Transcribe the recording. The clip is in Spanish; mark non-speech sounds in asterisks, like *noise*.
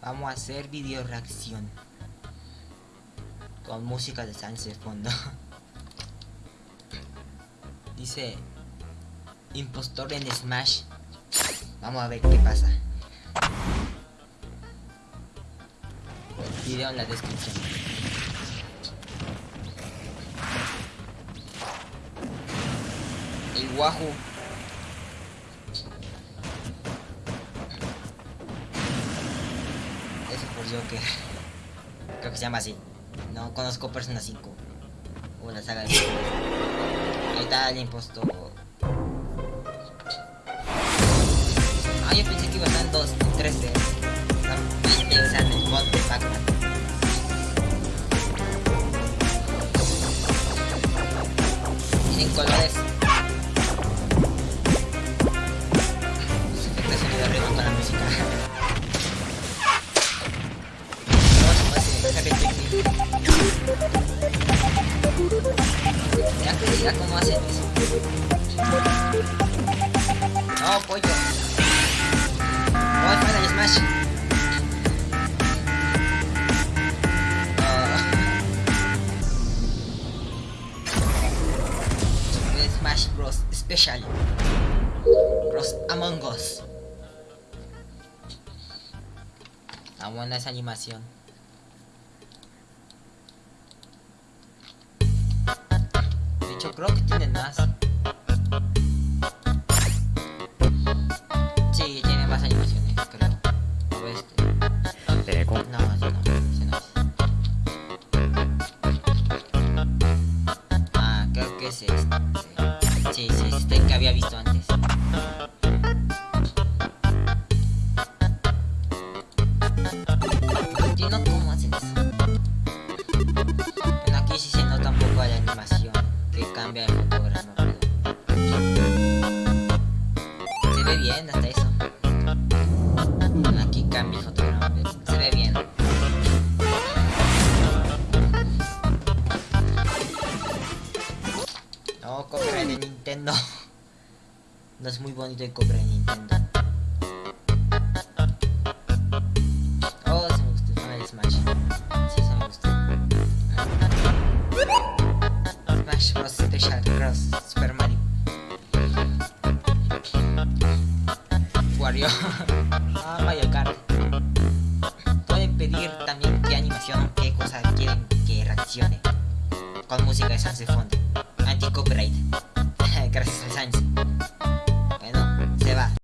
Vamos a hacer video reacción. Con música de de fondo. *laughs* Dice impostor en Smash. Vamos a ver qué pasa. Video en la descripción. El Wahoo. Por Joker. Creo que se llama así. No conozco Persona 5. O la saga de... Ahí está el impostor. Ah, yo pensé que iba a estar en 2, en 3D. Estaba pensando en el mod de Pac-Man. Tienen colores. De sonido arriba con la música. Cómo hacen. No, pollo. No, fuera el Smash. No. Smash Bros. Special. Bros. Among Us. Buena esa animación. Hecho, creo que tienen más. Sí, tiene más animaciones, creo. O este. No, no, ese no es. Ah, creo que es este. Sí, sí, es este que había visto antes. Entiendo cómo hacen eso. Cambia fotograma, pero... Se ve bien hasta eso. Aquí cambia el fotograma, pero se ve bien. No, copyright de Nintendo. No es muy bonito el copyright de Nintendo. Oh, se me gustó de Smash. Sí, se me gustó. Smash. Special Cross Super Mario. Wario. *laughs* ah, Mario Kart. Pueden pedir también qué animación, qué cosa quieren que reaccione. Con música de fondo. Anti-copyright.